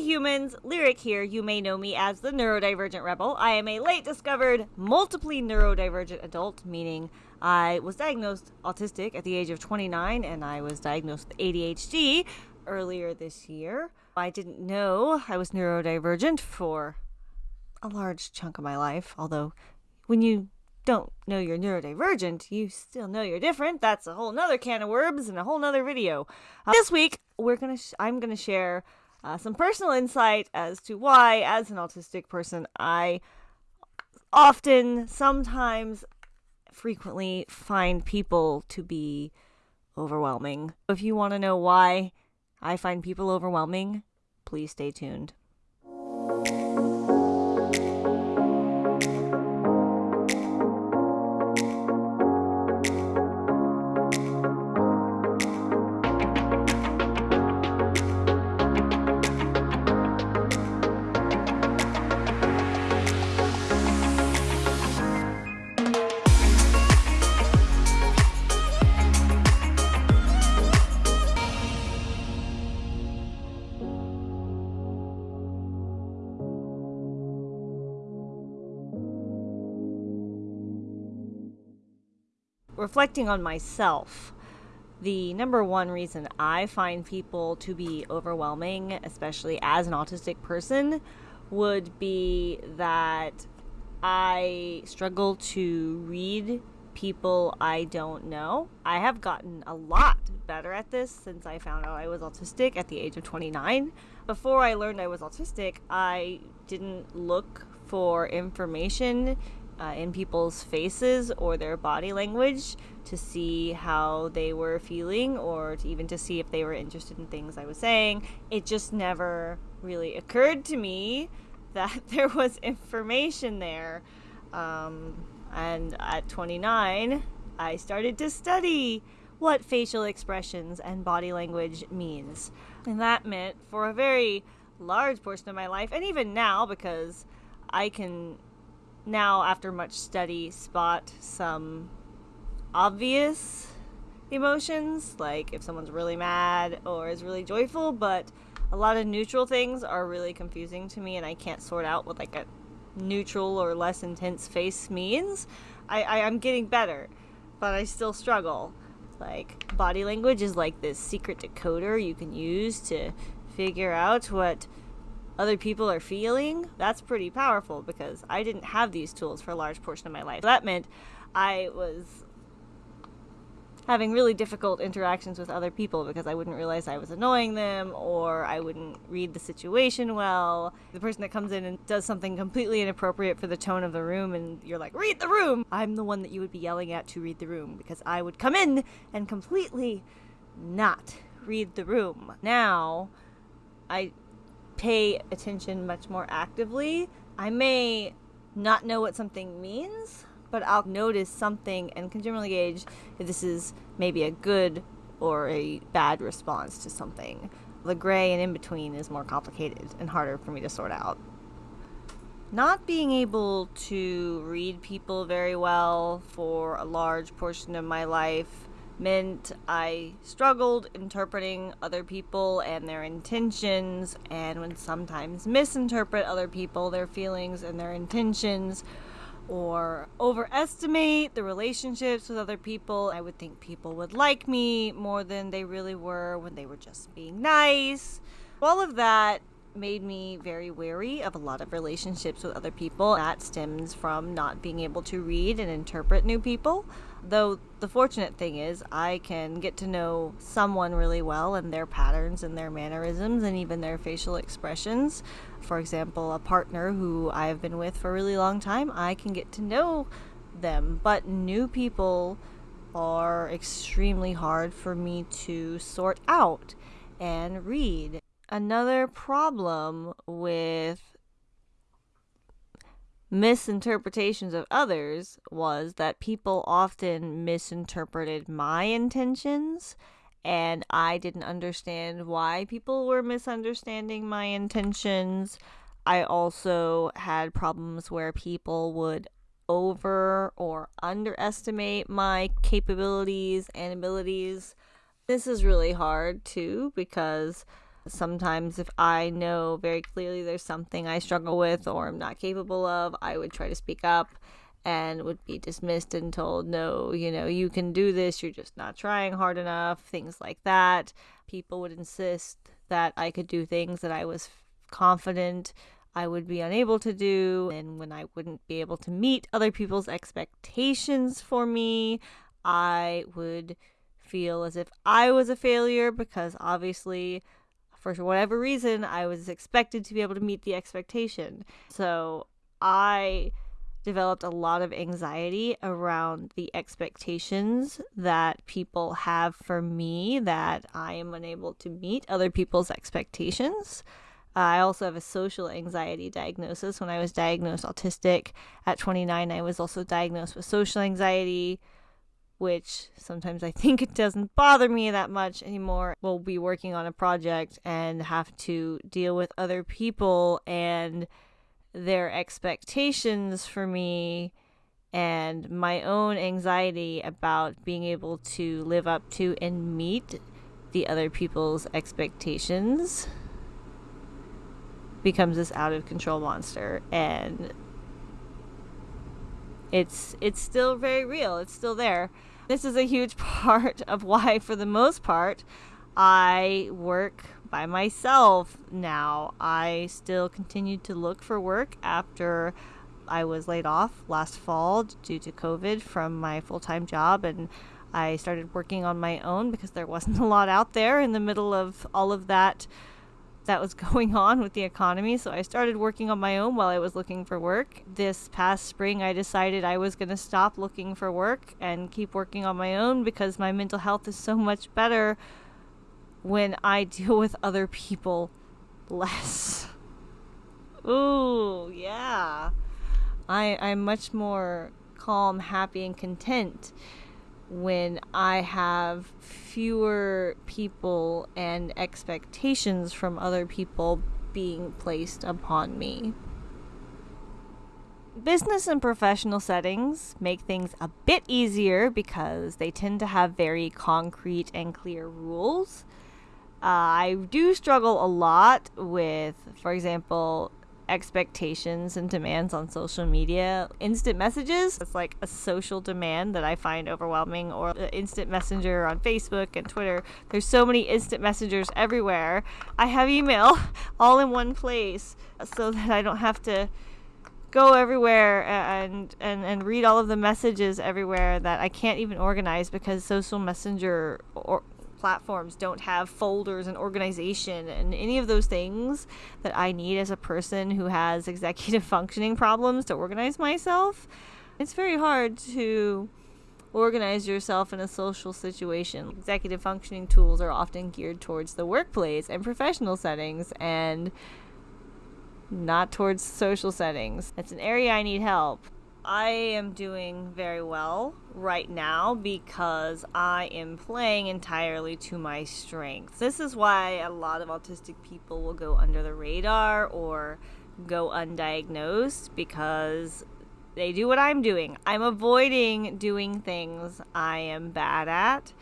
Humans, Lyric here. You may know me as the Neurodivergent Rebel. I am a late discovered, multiply neurodivergent adult, meaning I was diagnosed autistic at the age of 29 and I was diagnosed with ADHD earlier this year. I didn't know I was neurodivergent for a large chunk of my life, although when you don't know you're neurodivergent, you still know you're different. That's a whole nother can of worms and a whole nother video. Uh, this week, we're gonna I'm gonna share uh, some personal insight as to why, as an autistic person, I often, sometimes, frequently find people to be overwhelming. If you want to know why I find people overwhelming, please stay tuned. Reflecting on myself, the number one reason I find people to be overwhelming, especially as an autistic person, would be that I struggle to read people I don't know. I have gotten a lot better at this since I found out I was autistic at the age of 29. Before I learned I was autistic, I didn't look for information uh, in people's faces or their body language to see how they were feeling or to even to see if they were interested in things I was saying. It just never really occurred to me that there was information there. Um, and at 29, I started to study what facial expressions and body language means. And that meant for a very large portion of my life, and even now, because I can now, after much study, spot some obvious emotions, like if someone's really mad or is really joyful, but a lot of neutral things are really confusing to me, and I can't sort out what like a neutral or less intense face means. I, I I'm getting better, but I still struggle. Like body language is like this secret decoder you can use to figure out what other people are feeling, that's pretty powerful because I didn't have these tools for a large portion of my life. That meant I was having really difficult interactions with other people because I wouldn't realize I was annoying them or I wouldn't read the situation well. The person that comes in and does something completely inappropriate for the tone of the room and you're like, read the room! I'm the one that you would be yelling at to read the room because I would come in and completely not read the room. Now, I pay attention much more actively. I may not know what something means, but I'll notice something and can generally gauge if this is maybe a good or a bad response to something. The gray and in between is more complicated and harder for me to sort out. Not being able to read people very well for a large portion of my life meant I struggled interpreting other people and their intentions, and would sometimes misinterpret other people, their feelings, and their intentions, or overestimate the relationships with other people. I would think people would like me more than they really were when they were just being nice. All of that made me very wary of a lot of relationships with other people. That stems from not being able to read and interpret new people. Though the fortunate thing is, I can get to know someone really well and their patterns and their mannerisms and even their facial expressions. For example, a partner who I've been with for a really long time, I can get to know them. But new people are extremely hard for me to sort out and read. Another problem with misinterpretations of others was that people often misinterpreted my intentions and I didn't understand why people were misunderstanding my intentions. I also had problems where people would over or underestimate my capabilities and abilities. This is really hard too because Sometimes, if I know very clearly there's something I struggle with or I'm not capable of, I would try to speak up and would be dismissed and told, no, you know, you can do this, you're just not trying hard enough, things like that. People would insist that I could do things that I was confident I would be unable to do, and when I wouldn't be able to meet other people's expectations for me, I would feel as if I was a failure because obviously, for whatever reason, I was expected to be able to meet the expectation. So I developed a lot of anxiety around the expectations that people have for me that I am unable to meet other people's expectations. I also have a social anxiety diagnosis. When I was diagnosed autistic at 29, I was also diagnosed with social anxiety, which sometimes I think it doesn't bother me that much anymore. We'll be working on a project and have to deal with other people and their expectations for me and my own anxiety about being able to live up to and meet the other people's expectations becomes this out of control monster and it's it's still very real it's still there this is a huge part of why for the most part i work by myself now. I still continued to look for work after I was laid off last fall due to COVID from my full time job, and I started working on my own because there wasn't a lot out there in the middle of all of that that was going on with the economy. So I started working on my own while I was looking for work. This past spring, I decided I was going to stop looking for work and keep working on my own because my mental health is so much better when I deal with other people less. Ooh, yeah. I I'm much more calm, happy and content when I have fewer people and expectations from other people being placed upon me. Business and professional settings make things a bit easier because they tend to have very concrete and clear rules. Uh, I do struggle a lot with, for example, expectations and demands on social media. Instant messages, it's like a social demand that I find overwhelming, or the instant messenger on Facebook and Twitter. There's so many instant messengers everywhere. I have email all in one place so that I don't have to go everywhere and, and and read all of the messages everywhere that I can't even organize because social messenger or platforms don't have folders and organization and any of those things that I need as a person who has executive functioning problems to organize myself. It's very hard to organize yourself in a social situation. Executive functioning tools are often geared towards the workplace and professional settings and not towards social settings. It's an area I need help. I am doing very well right now because I am playing entirely to my strengths. This is why a lot of autistic people will go under the radar or go undiagnosed because they do what I'm doing. I'm avoiding doing things I am bad at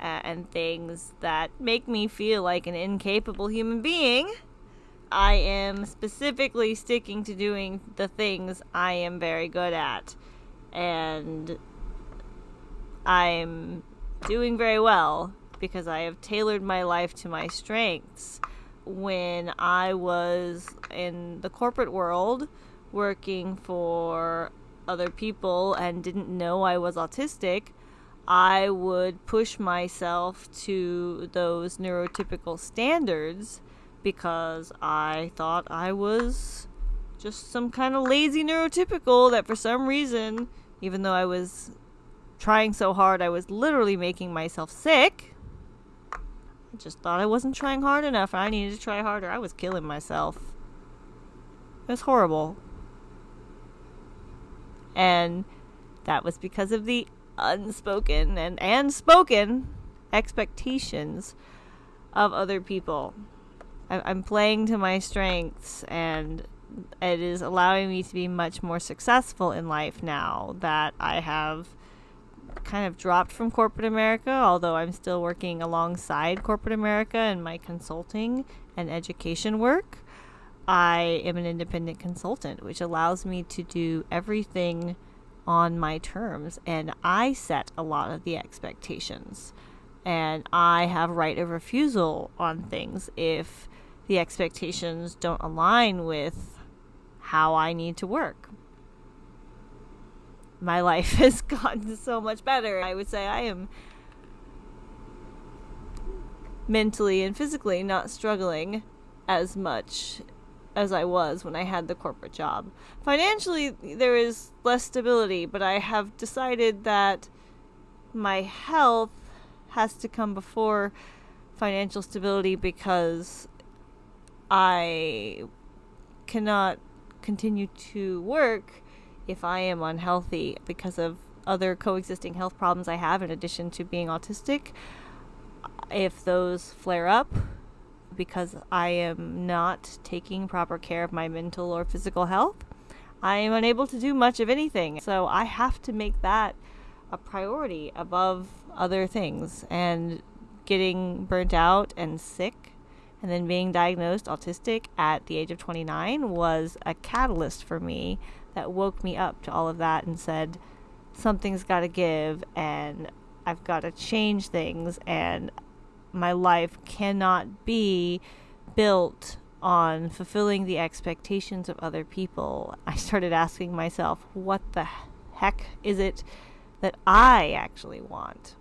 uh, and things that make me feel like an incapable human being I am specifically sticking to doing the things I am very good at. And I'm doing very well because I have tailored my life to my strengths. When I was in the corporate world working for other people and didn't know I was autistic, I would push myself to those neurotypical standards because I thought I was just some kind of lazy neurotypical that for some reason, even though I was trying so hard, I was literally making myself sick. I just thought I wasn't trying hard enough I needed to try harder. I was killing myself. It was horrible. And that was because of the unspoken and, and spoken expectations of other people. I'm playing to my strengths and it is allowing me to be much more successful in life now that I have kind of dropped from corporate America, although I'm still working alongside corporate America in my consulting and education work. I am an independent consultant, which allows me to do everything on my terms, and I set a lot of the expectations. And I have right of refusal on things if the expectations don't align with how I need to work. My life has gotten so much better. I would say I am mentally and physically not struggling as much as I was when I had the corporate job. Financially, there is less stability, but I have decided that my health has to come before financial stability because I cannot continue to work if I am unhealthy because of other coexisting health problems I have in addition to being autistic. If those flare up because I am not taking proper care of my mental or physical health, I am unable to do much of anything. So I have to make that a priority above other things. And getting burnt out and sick and then being diagnosed autistic at the age of 29 was a catalyst for me that woke me up to all of that and said, something's got to give and I've got to change things and my life cannot be built on fulfilling the expectations of other people. I started asking myself, what the heck is it that I actually want?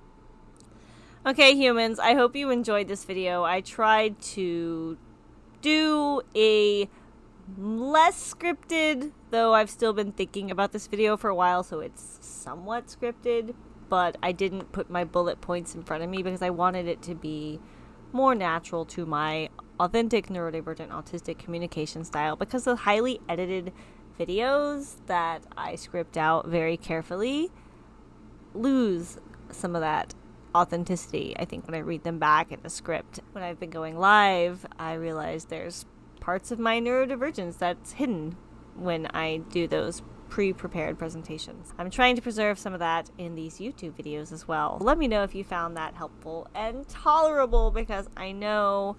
Okay, humans, I hope you enjoyed this video. I tried to do a less scripted, though I've still been thinking about this video for a while, so it's somewhat scripted, but I didn't put my bullet points in front of me because I wanted it to be more natural to my authentic neurodivergent autistic communication style because the highly edited videos that I script out very carefully lose some of that authenticity. I think when I read them back in the script, when I've been going live, I realize there's parts of my neurodivergence that's hidden when I do those pre-prepared presentations. I'm trying to preserve some of that in these YouTube videos as well. Let me know if you found that helpful and tolerable because I know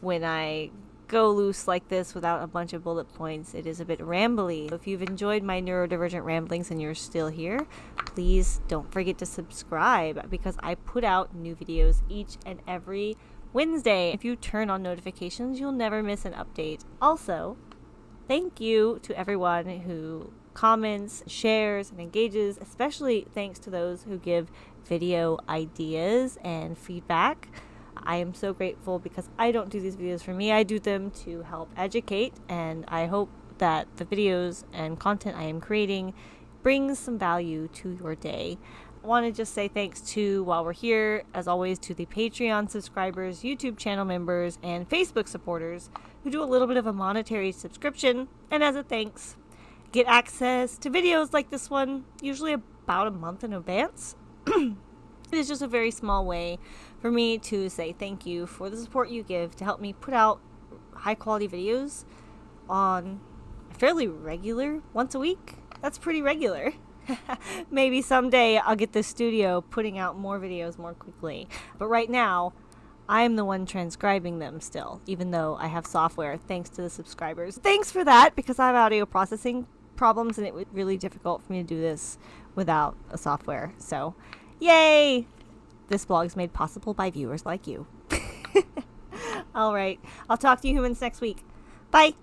when I go loose like this without a bunch of bullet points, it is a bit rambly. If you've enjoyed my neurodivergent ramblings and you're still here, please don't forget to subscribe because I put out new videos each and every Wednesday. If you turn on notifications, you'll never miss an update. Also, thank you to everyone who comments, shares, and engages, especially thanks to those who give video ideas and feedback. I am so grateful because I don't do these videos for me. I do them to help educate, and I hope that the videos and content I am creating brings some value to your day I want to just say thanks to, while we're here, as always, to the Patreon subscribers, YouTube channel members, and Facebook supporters who do a little bit of a monetary subscription. And as a thanks, get access to videos like this one, usually about a month in advance. it is just a very small way for me to say thank you for the support you give to help me put out high quality videos on fairly regular once a week. That's pretty regular. Maybe someday I'll get the studio putting out more videos more quickly. But right now, I'm the one transcribing them still, even though I have software thanks to the subscribers. Thanks for that because I have audio processing problems and it was really difficult for me to do this without a software. So, yay! This blog is made possible by viewers like you. All right. I'll talk to you humans next week. Bye.